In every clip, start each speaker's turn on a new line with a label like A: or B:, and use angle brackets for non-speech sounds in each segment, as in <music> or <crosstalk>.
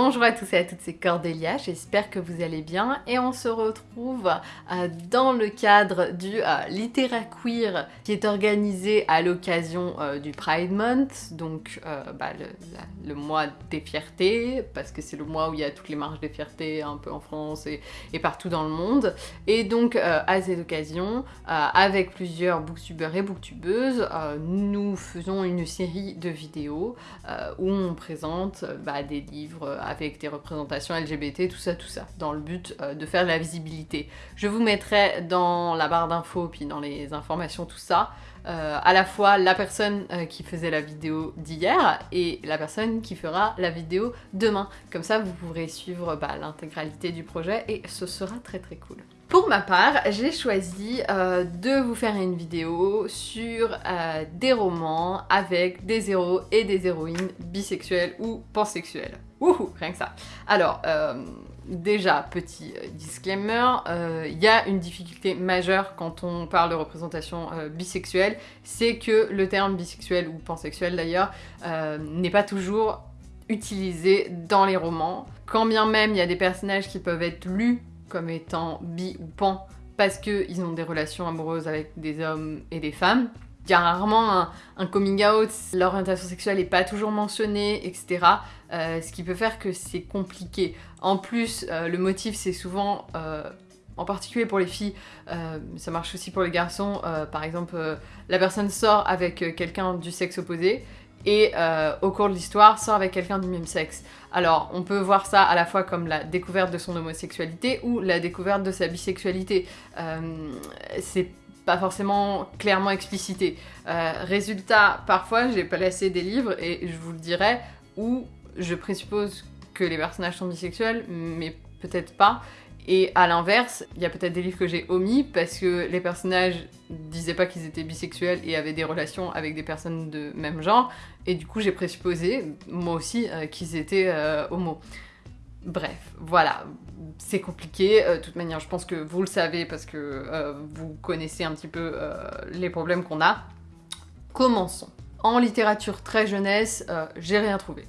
A: Bonjour à tous et à toutes, c'est Cordélia, j'espère que vous allez bien et on se retrouve euh, dans le cadre du euh, Littéra Queer qui est organisé à l'occasion euh, du Pride Month, donc bah, le, mois des fiertés, parce que c'est le mois où il y a toutes les marches des fiertés un peu en France et, partout dans le monde. Et donc à cette occasion, avec plusieurs booktubeurs et booktubeuses, nous faisons une série de vidéos où on présente bah, des livres avec des représentations LGBT, tout ça, tout ça, dans le but euh, de faire de la visibilité. Je vous mettrai dans la barre d'infos, puis dans les informations, tout ça, euh, à la fois la personne euh, qui faisait la vidéo d'hier et la personne qui fera la vidéo demain. Comme ça, vous pourrez suivre bah, l'intégralité du projet et ce sera très très cool. Pour ma part, j'ai choisi de vous faire une vidéo sur des romans avec des héros et des héroïnes bisexuels ou pansexuels. Wouhou, rien que ça. Alors, euh, déjà, petit euh, disclaimer, euh, il y a une difficulté majeure quand on parle de représentation bisexuelle, c'est que le terme bisexuel ou pansexuel d'ailleurs n'est pas toujours utilisé dans les romans. Quand bien même il y a des personnages qui peuvent être lus comme étant bi ou pan parce qu'ils ont des relations amoureuses avec des hommes et des femmes, il y a rarement un, coming out, l'orientation sexuelle n'est pas toujours mentionnée, etc. Euh, ce qui peut faire que c'est compliqué. En plus, euh, le motif c'est souvent, euh, en particulier pour les filles, ça marche aussi pour les garçons, par exemple, la personne sort avec quelqu'un du sexe opposé, et au cours de l'histoire sort avec quelqu'un du même sexe. Alors, on peut voir ça à la fois comme la découverte de son homosexualité ou la découverte de sa bisexualité. Pas forcément clairement explicité. Euh, résultat, parfois j'ai placé des livres, et je vous le dirai, où je présuppose que les personnages sont bisexuels, mais peut-être pas. Et à l'inverse, il y a peut-être des livres que j'ai omis parce que les personnages disaient pas qu'ils étaient bisexuels et avaient des relations avec des personnes de même genre, et du coup j'ai présupposé, moi aussi, euh, qu'ils étaient euh, homo. Bref, voilà, c'est compliqué. Euh, de toute manière, je pense que vous le savez parce que euh, vous connaissez un petit peu euh, les problèmes qu'on a. Commençons. En littérature très jeunesse, j'ai rien trouvé.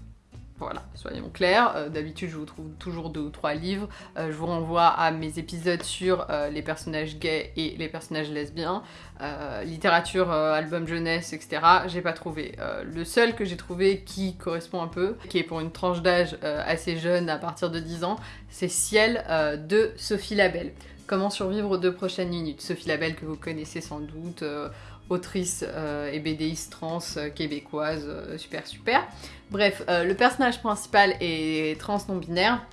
A: Voilà, soyons clairs. Euh, d'habitude, je vous trouve toujours deux ou trois livres. Euh, je vous renvoie à mes épisodes sur euh, les personnages gays et les personnages lesbiens. littérature, album jeunesse, etc. J'ai pas trouvé. le seul que j'ai trouvé qui correspond un peu, qui est pour une tranche d'âge assez jeune, à partir de 10 ans, c'est Ciel de Sophie Labelle. Comment survivre aux deux prochaines minutes? Sophie Labelle que vous connaissez sans doute autrice euh, et BDiste trans euh, québécoise, euh, super super. Bref, le personnage principal est trans non-binaire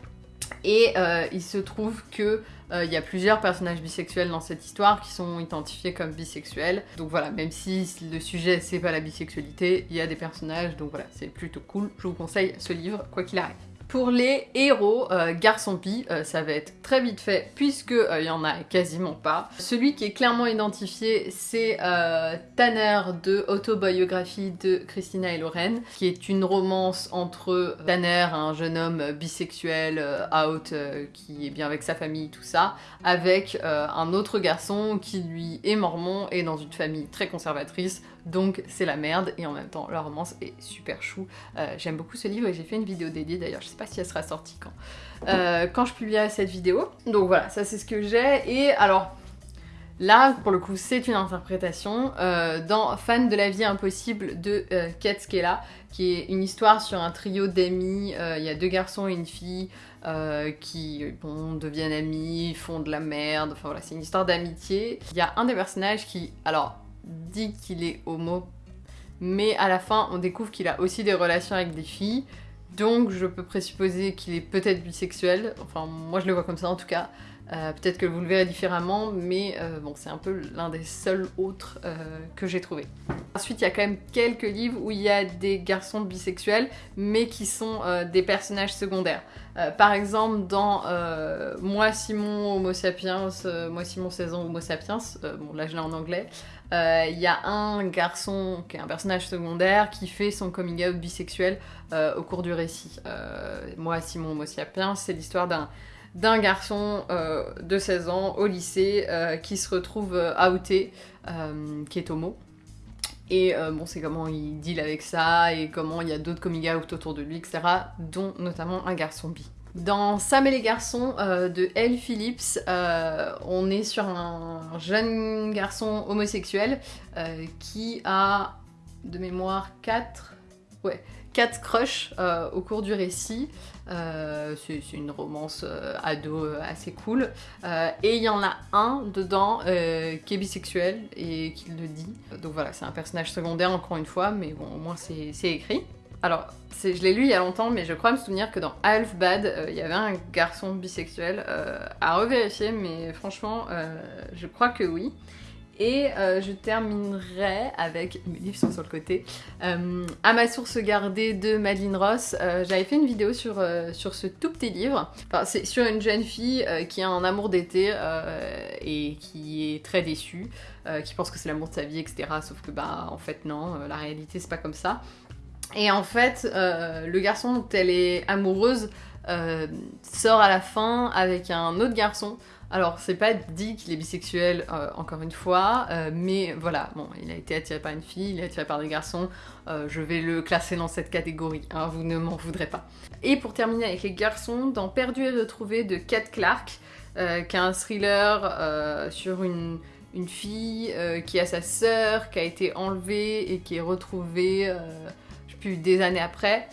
A: et il se trouve que il y a plusieurs personnages bisexuels dans cette histoire qui sont identifiés comme bisexuels. Donc voilà, même si le sujet c'est pas la bisexualité, il y a des personnages, donc voilà, c'est plutôt cool. Je vous conseille ce livre, quoi qu'il arrive. Pour les héros euh, garçon pi, euh, ça va être très vite fait puisque il euh, y en a quasiment pas. Celui qui est clairement identifié, c'est Tanner de Autobiographie de Christina et Lorraine, qui est une romance entre Tanner, un jeune homme bisexuel, out, qui est bien avec sa famille, tout ça, avec un autre garçon qui lui est mormon et dans une famille très conservatrice, donc c'est la merde, et en même temps la romance est super chou. J'aime beaucoup ce livre et j'ai fait une vidéo dédiée d'ailleurs, je sais pas si elle sera sortie quand. Euh, quand je publierai cette vidéo. Donc voilà, ça c'est ce que j'ai. Et alors, là, pour le coup, c'est une interprétation euh, dans Fan de la vie impossible de euh, Skella, qui est une histoire sur un trio d'amis. Il y a deux garçons et une fille qui bon, deviennent amis, font de la merde. Enfin voilà, c'est une histoire d'amitié. Il y a un des personnages qui, alors, dit qu'il est homo, mais à la fin, on découvre qu'il a aussi des relations avec des filles. Donc je peux présupposer qu'il est peut-être bisexuel, enfin moi je le vois comme ça en tout cas. Euh, peut-être que vous le verrez différemment, mais euh, bon, c'est un peu l'un des seuls autres euh, que j'ai trouvé. Ensuite, il y a quand même quelques livres où il y a des garçons bisexuels, mais qui sont des personnages secondaires. par exemple, dans Moi Simon Homo sapiens, Moi Simon saison Homo sapiens, bon là je l'ai en anglais, il y a un garçon qui est un personnage secondaire qui fait son coming out bisexuel au cours du récit. Moi Simon Homo sapiens, c'est l'histoire d'un d'un garçon euh, de 16 ans au lycée euh, qui se retrouve euh, outé, qui est homo. Et bon, c'est comment il deal avec ça, et comment il y a d'autres coming out autour de lui, etc. Dont notamment un garçon bi. Dans Sam et les garçons de Elle Phillips, on est sur un jeune garçon homosexuel qui a, de mémoire, 4... Ouais, quatre crushs au cours du récit. Euh, c'est une romance euh, ado assez cool. et il y en a un dedans qui est bisexuel et qui le dit. Donc voilà, c'est un personnage secondaire encore une fois, mais bon, au moins c'est écrit. Alors, je l'ai lu il y a longtemps, mais je crois me souvenir que dans Half Bad, il y avait un garçon bisexuel à revérifier, mais franchement, je crois que oui. Et euh, je terminerai avec, mes livres sont sur le côté, euh, À ma source gardée de Madeleine Ross. Euh, j'avais fait une vidéo sur, sur ce tout petit livre. Enfin, c'est sur une jeune fille qui a un amour d'été et qui est très déçue, qui pense que c'est l'amour de sa vie, etc. Sauf que, bah, en fait, non, la réalité, c'est pas comme ça. Et en fait, le garçon dont elle est amoureuse sort à la fin avec un autre garçon. Alors, c'est pas dit qu'il est bisexuel, euh, encore une fois, euh, mais voilà, bon, il a été attiré par une fille, il est attiré par des garçons, euh, je vais le classer dans cette catégorie, hein, vous ne m'en voudrez pas. Et pour terminer avec les garçons, dans Perdu et retrouvé de Kat Clark, qui a un thriller sur une, fille qui a sa sœur, qui a été enlevée et qui est retrouvée, je sais plus, des années après.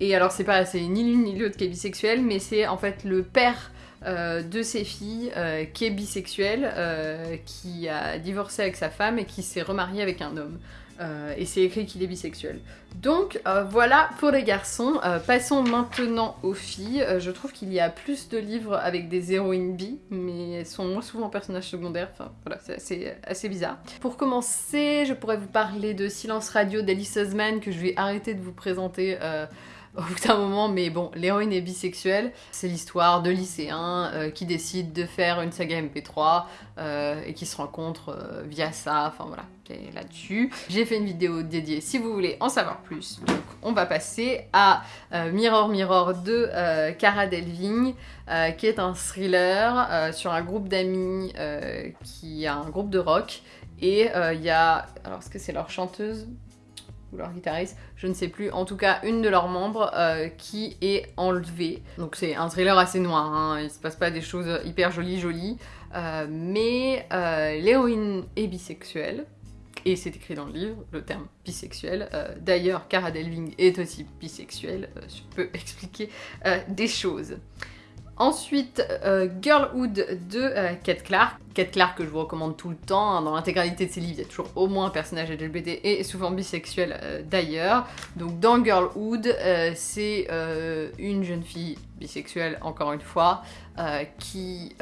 A: et alors, c'est pas, c'est ni l'une ni l'autre qui est bisexuelle, mais c'est en fait le père euh, de ses filles euh, qui est bisexuelle, euh, qui a divorcé avec sa femme et qui s'est remarié avec un homme. et c'est écrit qu'il est bisexuel. Donc voilà pour les garçons. passons maintenant aux filles. je trouve qu'il y a plus de livres avec des héroïnes bi, mais elles sont moins souvent personnages secondaires. Enfin voilà, c'est assez, bizarre. Pour commencer, je pourrais vous parler de Silence Radio d'Alice Osman que je vais arrêter de vous présenter au bout d'un moment, mais bon, l'héroïne est bisexuelle. C'est l'histoire de lycéens euh, qui décident de faire une saga MP3 euh, et qui se rencontrent euh, via ça. Enfin voilà, là-dessus. J'ai fait une vidéo dédiée si vous voulez en savoir plus. Donc on va passer à Mirror Mirror de Cara Delving, qui est un thriller sur un groupe d'amis qui a un groupe de rock. Et il y a... Alors est-ce que c'est leur chanteuse? Ou leur guitariste, je ne sais plus, en tout cas une de leurs membres euh, qui est enlevée. Donc c'est un thriller assez noir, hein. il se passe pas des choses hyper jolies jolies, euh, mais euh, l'héroïne est bisexuelle, et c'est écrit dans le livre, le terme bisexuel. D'ailleurs, Cara Delving est aussi bisexuelle, je peux <laughs> expliquer des choses. Ensuite, euh, Girlhood de euh, Kate Clark. Kate Clark que je vous recommande tout le temps. Hein. dans l'intégralité de ses livres, il y a toujours au moins un personnage LGBT et souvent bisexuel euh, d'ailleurs. Donc dans Girlhood, c'est une jeune fille bisexuelle, encore une fois, qui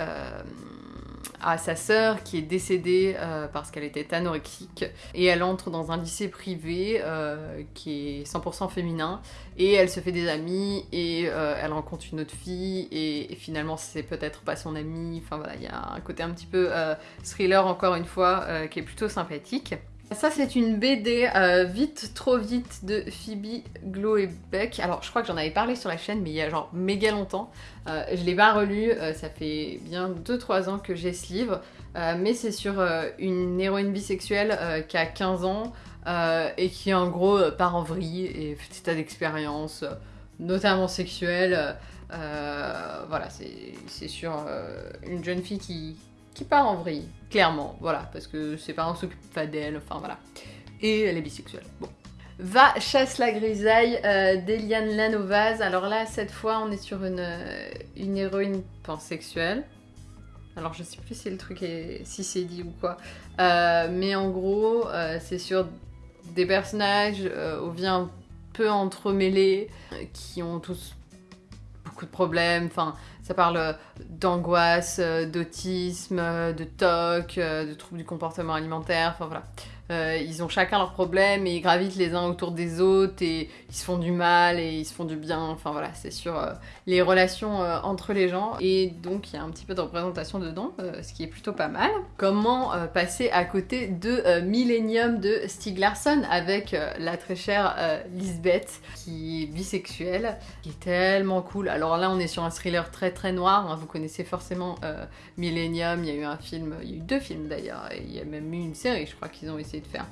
A: à sa sœur qui est décédée euh, parce qu'elle était anorexique. Et elle entre dans un lycée privé euh, qui est 100% féminin. Et elle se fait des amis et euh, elle rencontre une autre fille et, et finalement c'est peut-être pas son amie, enfin voilà il y a un côté un petit peu thriller encore une fois qui est plutôt sympathique. Ça c'est une BD euh, Vite trop vite de Phoebe Beck. Alors je crois que j'en avais parlé sur la chaîne mais il y a genre méga longtemps. Euh, je l'ai pas relu, euh, ça fait bien 2-3 ans que j'ai ce livre. mais c'est sur une héroïne bisexuelle qui a 15 ans et qui en gros part en vrille et fait tas d'expériences, notamment sexuelles. voilà, c'est sur une jeune fille qui, qui part en vrille, clairement, voilà, parce que ses parents s'occupent pas d'elle, enfin voilà. Et elle est bisexuelle, bon. Va chasse la grisaille euh, d'Eliane Lanovaz. Alors là, cette fois, on est sur une, euh, une héroïne pansexuelle. Alors je sais plus si le truc est si c'est dit ou quoi. Euh, mais en gros, c'est sur des personnages au vient peu entremêlés, qui ont tous beaucoup de problèmes. Enfin, ça parle d'angoisse, euh, d'autisme, euh, de TOC, euh, de troubles du comportement alimentaire, enfin voilà. Euh, ils ont chacun leurs problèmes et ils gravitent les uns autour des autres et ils se font du mal et ils se font du bien. Enfin voilà, c'est sur euh, les relations euh, entre les gens. Et donc il y a un petit peu de représentation dedans, ce qui est plutôt pas mal. Comment passer à côté de Millennium de Stieg Larsson avec la très chère Lisbeth qui est bisexuelle, qui est tellement cool. Alors là on est sur un thriller très très noir. Hein. Vous connaissez forcément Millennium, il y a eu un film, il y a eu deux films d'ailleurs, il y a même eu une série, je crois qu'ils ont essayé de faire.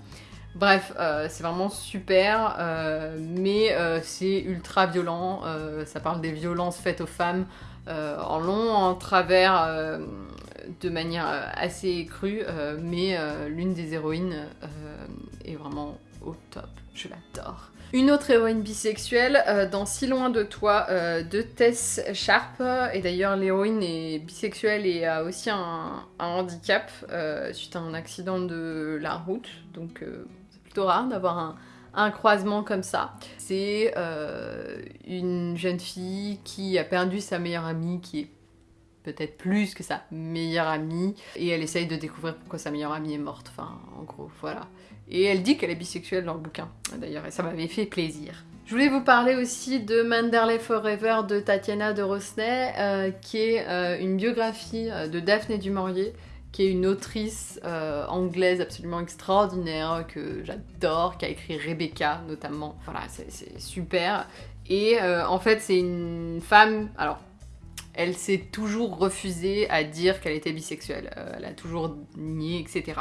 A: Bref, euh, c'est vraiment super, euh, mais euh, c'est ultra violent. ça parle des violences faites aux femmes en long, en travers, de manière assez crue, mais l'une des héroïnes est vraiment au top. Je l'adore. Une autre héroïne bisexuelle, euh, dans Si loin de toi, euh, de Tess Sharp. Et d'ailleurs, l'héroïne est bisexuelle et a aussi un, handicap euh, suite à un accident de la route. Donc, c'est plutôt rare d'avoir un, croisement comme ça. C'est une jeune fille qui a perdu sa meilleure amie, qui est peut-être plus que sa meilleure amie, et elle essaye de découvrir pourquoi sa meilleure amie est morte. Enfin, en gros, voilà. Et elle dit qu'elle est bisexuelle dans le bouquin, d'ailleurs, et ça m'avait fait plaisir. Je voulais vous parler aussi de Manderley Forever de Tatiana de Rosnay, euh, qui est euh, une biographie euh, de Daphné du Maurier, qui est une autrice anglaise absolument extraordinaire, que j'adore, qui a écrit Rebecca notamment. Voilà, c'est super. Et en fait, c'est une femme... Alors, elle s'est toujours refusée à dire qu'elle était bisexuelle. elle a toujours nié, etc.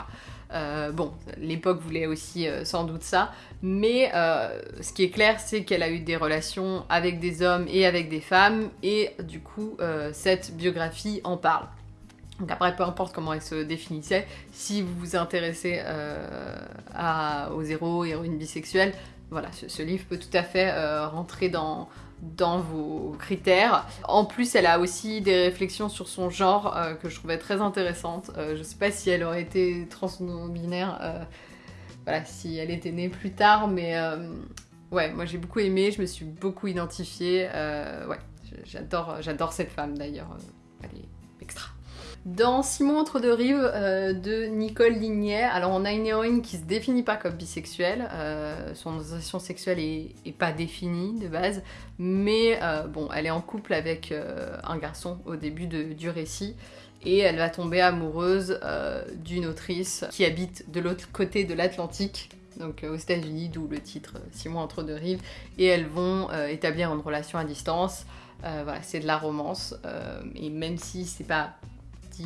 A: Euh, bon, l'époque voulait aussi euh, sans doute ça, mais euh, ce qui est clair, c'est qu'elle a eu des relations avec des hommes et avec des femmes, et du coup, cette biographie en parle. Donc après, peu importe comment elle se définissait, si vous vous intéressez aux héros, héroïnes bisexuelles, voilà, ce, livre peut tout à fait rentrer dans, dans vos critères. En plus, elle a aussi des réflexions sur son genre euh, que je trouvais très intéressantes. Euh, je sais pas si elle aurait été trans euh, voilà, si elle était née plus tard, mais ouais, moi j'ai beaucoup aimé, je me suis beaucoup identifiée. ouais, j'adore cette femme d'ailleurs. elle est extra. Dans Simon entre deux rives euh, de Nicole Lignet, alors on a une héroïne qui se définit pas comme bisexuelle, euh, son orientation sexuelle est, pas définie de base, mais euh, bon, elle est en couple avec un garçon au début du récit. Et elle va tomber amoureuse d'une autrice qui habite de l'autre côté de l'Atlantique, donc aux États-Unis, d'où le titre Simon entre deux rives, et elles vont établir une relation à distance. voilà, c'est de la romance, et même si c'est pas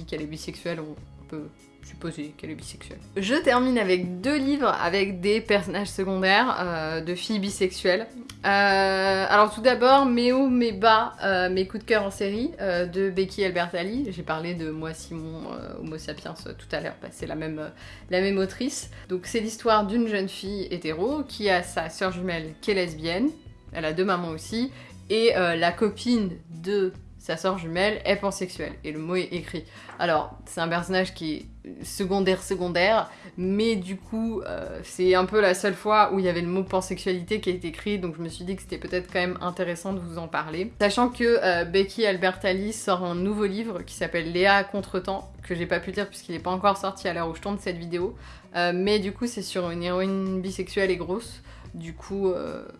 A: qu'elle est bisexuelle, on peut supposer qu'elle est bisexuelle. Je termine avec deux livres avec des personnages secondaires euh, de filles bisexuelles. Euh, alors tout d'abord, Mes hauts, mes bas, euh, mes coups de cœur en série de Becky Albertalli. J'ai parlé de Moi Simon, Homo sapiens tout à l'heure, bah, c'est la même, la même autrice. Donc c'est l'histoire d'une jeune fille hétéro qui a sa sœur jumelle qui est lesbienne. Elle a deux mamans aussi. Et la copine de sa sœur jumelle est pansexuelle, et le mot est écrit. Alors, c'est un personnage qui est secondaire secondaire, mais du coup, euh, c'est un peu la seule fois où il y avait le mot pansexualité qui est écrit, donc je me suis dit que c'était peut-être quand même intéressant de vous en parler. Sachant que euh, Becky Albertalli sort un nouveau livre qui s'appelle Léa à contre-temps, que j'ai pas pu lire puisqu'il n'est pas encore sorti à l'heure où je tourne cette vidéo, euh, mais du coup c'est sur une héroïne bisexuelle et grosse, du coup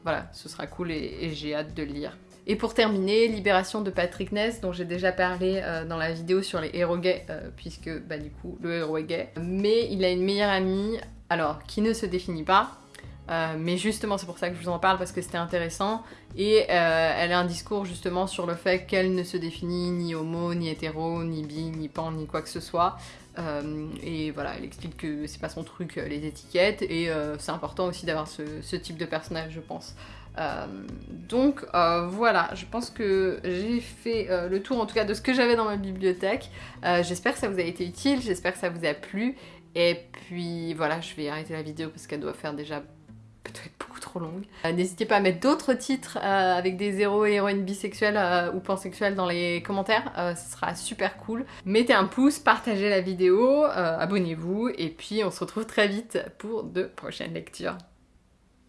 A: voilà, ce sera cool et j'ai hâte de le lire. Et pour terminer, Libération de Patrick Ness, dont j'ai déjà parlé euh, dans la vidéo sur les héros gays, euh, puisque bah du coup le héros est gay. Mais il a une meilleure amie, alors qui ne se définit pas, euh, mais justement c'est pour ça que je vous en parle parce que c'était intéressant. Et elle a un discours justement sur le fait qu'elle ne se définit ni homo, ni hétéro, ni bi, ni pan, ni quoi que ce soit. Et voilà elle explique que c'est pas son truc les étiquettes. Et c'est important aussi d'avoir ce, type de personnage je pense donc euh, voilà, je pense que j'ai fait euh, le tour en tout cas de ce que j'avais dans ma bibliothèque. j'espère que ça vous a été utile, j'espère que ça vous a plu. Et puis voilà, je vais arrêter la vidéo parce qu'elle doit faire déjà peut-être beaucoup trop longue. N'hésitez pas à mettre d'autres titres avec des héros et héroïnes bisexuels ou pansexuels dans les commentaires, ce sera super cool. Mettez un pouce, partagez la vidéo, abonnez-vous et puis on se retrouve très vite pour de prochaines lectures.